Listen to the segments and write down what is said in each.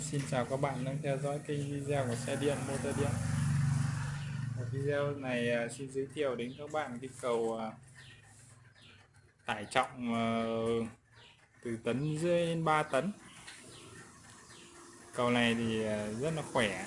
Xin chào các bạn đang theo dõi kênh video của xe điện motor điện. Ở video này à, xin giới thiệu đến các bạn cái cầu à, tải trọng à, từ tấn rưỡi đến 3 tấn. Cầu này thì rất là khỏe.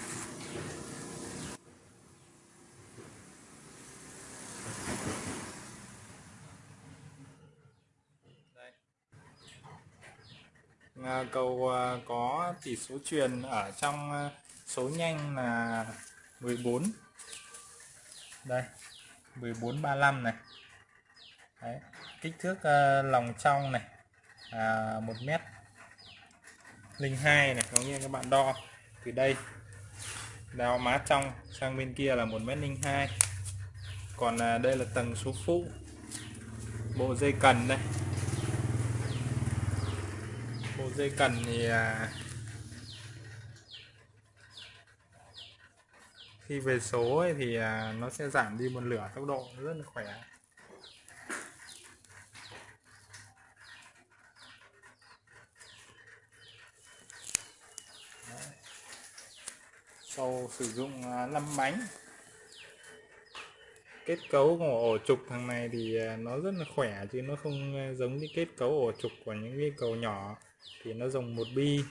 Ờ, cầu ờ, có tỷ số truyền ở trong ờ, số nhanh là 14 đây 1435 này. Đấy. kích thước lòng trong này à, 1 mét. 02 này có nghĩa các bạn đo. Từ đây đào má trong sang bên kia là 1 mét 02 còn đây là tầng số phụ. Bộ dây cần đây bộ dây cần thì à, khi về số ấy thì à, nó sẽ giảm đi một lửa tốc độ rất là khỏe Đấy. sau sử dụng à, 5 bánh kết cấu của ổ trục thằng này thì à, nó rất là khỏe chứ nó không à, giống như kết cấu ổ trục của những cái cầu nhỏ. Thì nó dùng một bi.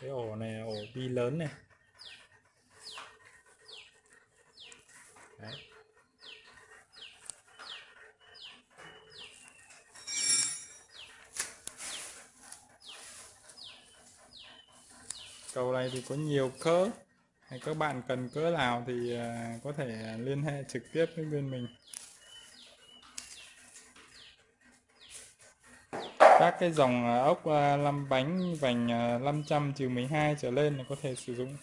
Cái ổ này ổ bi lớn này. Đấy. cầu này thì có nhiều khớp hay các bạn cần cỡ nào thì à, có thể liên hệ trực tiếp với bên mình. Các cái dòng à, ốc à, 5 bánh vành 500 trừ 12 trở lên là có thể sử dụng.